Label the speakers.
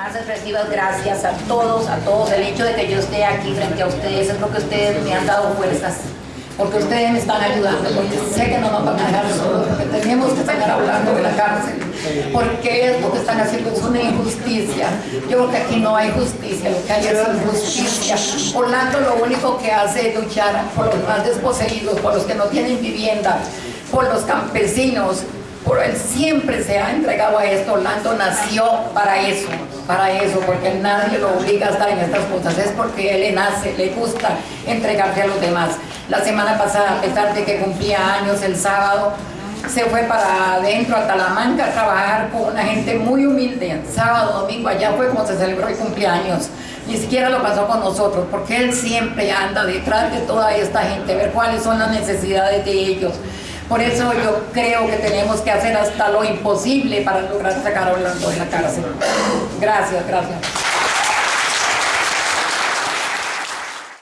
Speaker 1: más expresivas gracias a todos, a todos. El hecho de que yo esté aquí frente a ustedes es lo que ustedes me han dado fuerzas porque ustedes me están ayudando, porque sé que no nos van a dejar solos, porque tenemos que estar hablando de la cárcel, porque es que están haciendo es una injusticia. Yo creo que aquí no hay justicia, lo que hay es injusticia. Orlando lo único que hace es luchar por los más desposeídos, por los que no tienen vivienda, por los campesinos, por él siempre se ha entregado a esto. Orlando nació para eso, para eso, porque nadie lo obliga a estar en estas cosas. Es porque él le nace, le gusta entregarse a los demás. La semana pasada, a pesar de que cumplía años el sábado, se fue para adentro a Talamanca a trabajar con una gente muy humilde. Sábado, domingo, allá fue como se celebró el cumpleaños. Ni siquiera lo pasó con nosotros, porque él siempre anda detrás de toda esta gente, ver cuáles son las necesidades de ellos. Por eso yo creo que tenemos que hacer hasta lo imposible para lograr sacar a Orlando de la cárcel. Gracias, gracias.